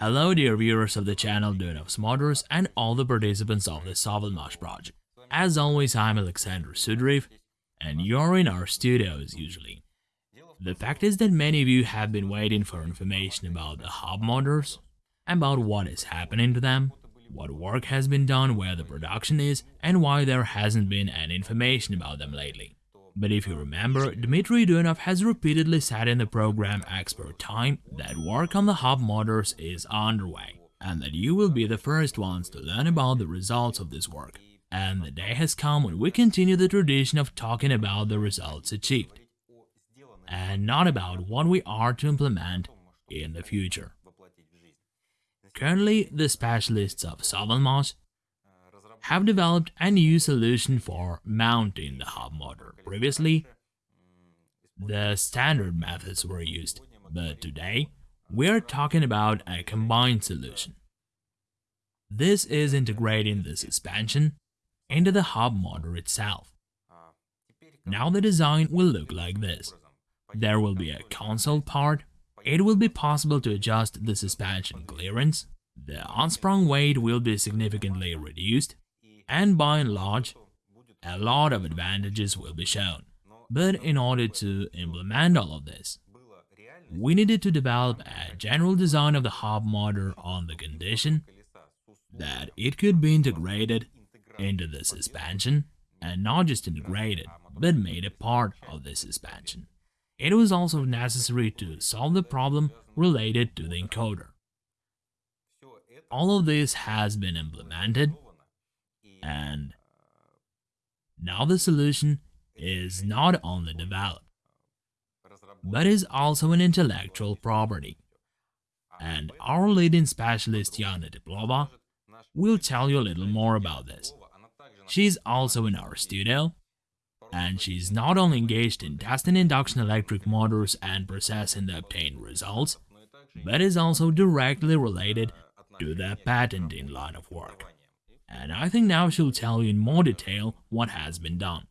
Hello dear viewers of the channel Dunov's Motors and all the participants of the Sovelmash project. As always, I'm Alexander Sudriv, and you're in our studio as usually. The fact is that many of you have been waiting for information about the hub motors, about what is happening to them, what work has been done, where the production is, and why there hasn't been any information about them lately. But if you remember, Dmitry Dunov has repeatedly said in the program Expert Time that work on the hub motors is underway, and that you will be the first ones to learn about the results of this work. And the day has come when we continue the tradition of talking about the results achieved, and not about what we are to implement in the future. Currently, the specialists of Sovelmash have developed a new solution for mounting the hub motor. Previously, the standard methods were used, but today we are talking about a combined solution. This is integrating the suspension into the hub motor itself. Now the design will look like this. There will be a console part, it will be possible to adjust the suspension clearance, the unsprung weight will be significantly reduced, and by and large, a lot of advantages will be shown. But in order to implement all of this, we needed to develop a general design of the hub motor on the condition that it could be integrated into the suspension, and not just integrated, but made a part of the suspension. It was also necessary to solve the problem related to the encoder. All of this has been implemented, and now the solution is not only developed, but is also an intellectual property. And our leading specialist Yana Teplova will tell you a little more about this. She's also in our studio, and she's not only engaged in testing induction electric motors and processing the obtained results, but is also directly related to the patenting line of work and I think now she'll tell you in more detail what has been done.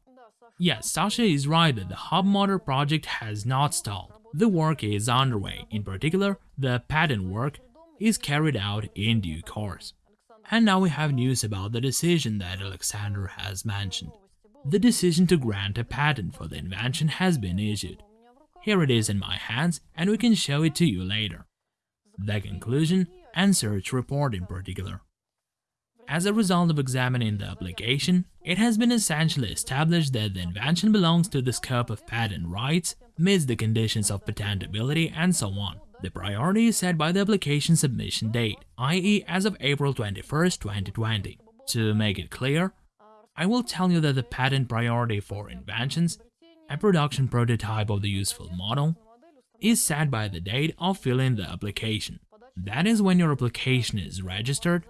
Yes, Sasha is right that the hub motor project has not stalled. The work is underway, in particular, the patent work is carried out in due course. And now we have news about the decision that Alexander has mentioned. The decision to grant a patent for the invention has been issued. Here it is in my hands and we can show it to you later. The conclusion and search report in particular. As a result of examining the application, it has been essentially established that the invention belongs to the scope of patent rights, meets the conditions of patentability, and so on. The priority is set by the application submission date, i.e. as of April 21, 2020. To make it clear, I will tell you that the patent priority for inventions, a production prototype of the useful model, is set by the date of filling the application. That is when your application is registered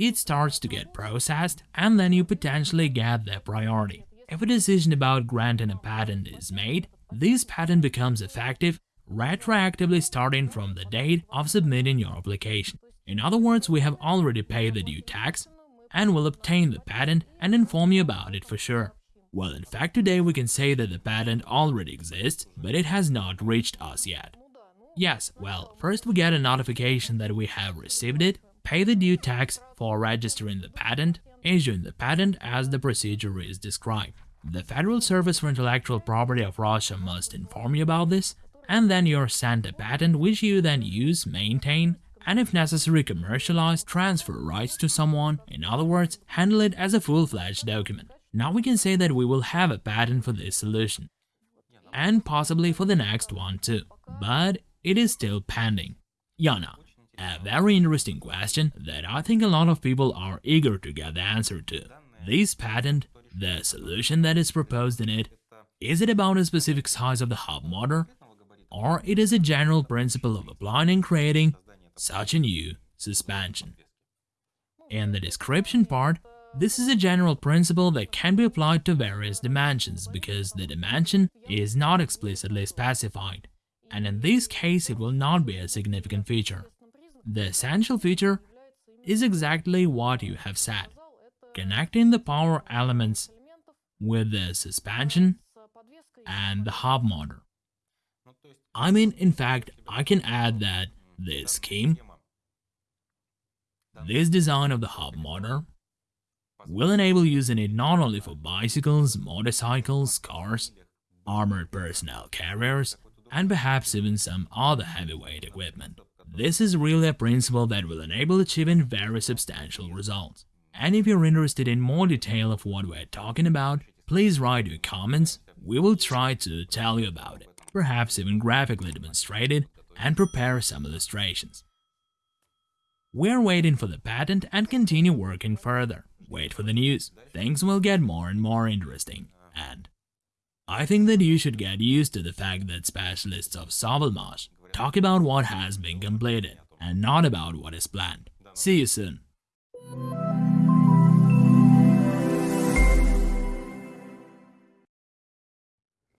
it starts to get processed and then you potentially get the priority. If a decision about granting a patent is made, this patent becomes effective retroactively starting from the date of submitting your application. In other words, we have already paid the due tax and will obtain the patent and inform you about it for sure. Well, in fact, today we can say that the patent already exists, but it has not reached us yet. Yes, well, first we get a notification that we have received it, pay the due tax for registering the patent, issuing the patent as the procedure is described. The Federal Service for Intellectual Property of Russia must inform you about this, and then you're sent a patent which you then use, maintain, and if necessary commercialize, transfer rights to someone, in other words, handle it as a full-fledged document. Now we can say that we will have a patent for this solution, and possibly for the next one too, but it is still pending. Yana, a very interesting question that I think a lot of people are eager to get the answer to. This patent, the solution that is proposed in it, is it about a specific size of the hub motor, or it is a general principle of applying and creating such a new suspension? In the description part, this is a general principle that can be applied to various dimensions because the dimension is not explicitly specified, and in this case it will not be a significant feature. The essential feature is exactly what you have said, connecting the power elements with the suspension and the hub motor. I mean, in fact, I can add that this scheme This design of the hub motor will enable using it not only for bicycles, motorcycles, cars, armored personnel carriers, and perhaps even some other heavyweight equipment. This is really a principle that will enable achieving very substantial results. And if you're interested in more detail of what we're talking about, please write your comments, we will try to tell you about it, perhaps even graphically demonstrate it and prepare some illustrations. We're waiting for the patent and continue working further. Wait for the news, things will get more and more interesting, and I think that you should get used to the fact that specialists of Sovelmash talk about what has been completed and not about what is planned. See you soon.